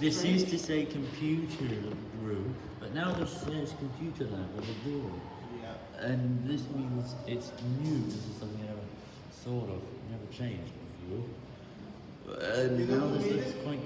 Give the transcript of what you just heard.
This used to say computer room, but now there's says computer lab with a door. Yeah. And this means it's new. This is something I never sort of never changed before. And now this looks quite